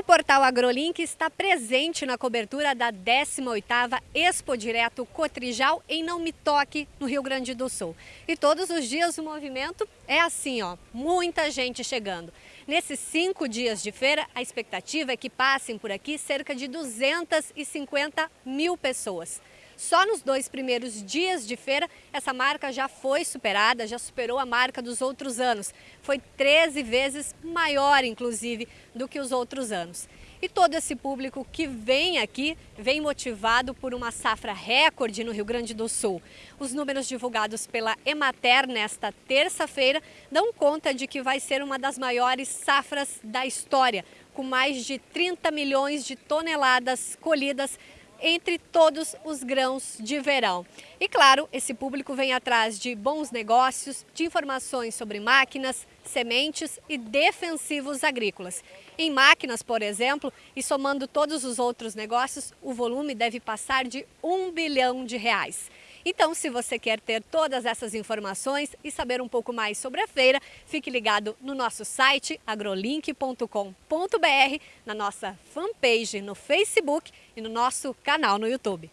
O portal AgroLink está presente na cobertura da 18ª Expo Direto Cotrijal em Não Me Toque, no Rio Grande do Sul. E todos os dias o movimento é assim, ó, muita gente chegando. Nesses cinco dias de feira, a expectativa é que passem por aqui cerca de 250 mil pessoas. Só nos dois primeiros dias de feira, essa marca já foi superada, já superou a marca dos outros anos. Foi 13 vezes maior, inclusive, do que os outros anos. E todo esse público que vem aqui vem motivado por uma safra recorde no Rio Grande do Sul. Os números divulgados pela Emater nesta terça-feira dão conta de que vai ser uma das maiores safras da história, com mais de 30 milhões de toneladas colhidas entre todos os grãos de verão. E claro, esse público vem atrás de bons negócios, de informações sobre máquinas, sementes e defensivos agrícolas. Em máquinas, por exemplo, e somando todos os outros negócios, o volume deve passar de um bilhão de reais. Então, se você quer ter todas essas informações e saber um pouco mais sobre a feira, fique ligado no nosso site agrolink.com.br, na nossa fanpage no Facebook e no nosso canal no YouTube.